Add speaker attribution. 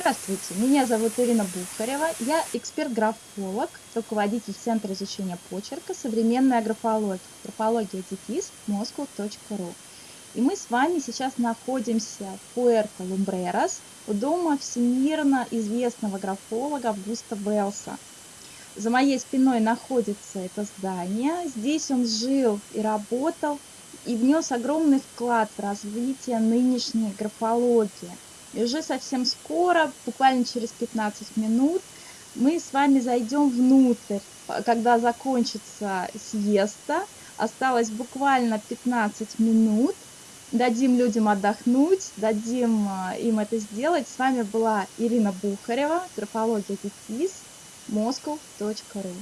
Speaker 1: Здравствуйте, меня зовут Ирина Бухарева, я эксперт-графолог, руководитель Центра изучения почерка «Современная графология», графология дефис moscow.ru. И мы с вами сейчас находимся в Пуэрто-Лумбрерас, у дома всемирно известного графолога Августа Белса. За моей спиной находится это здание, здесь он жил и работал, и внес огромный вклад в развитие нынешней графологии – и уже совсем скоро, буквально через 15 минут, мы с вами зайдем внутрь, когда закончится съезда. Осталось буквально 15 минут. Дадим людям отдохнуть, дадим а, им это сделать. С вами была Ирина Бухарева, графология дефис, moscow.ru.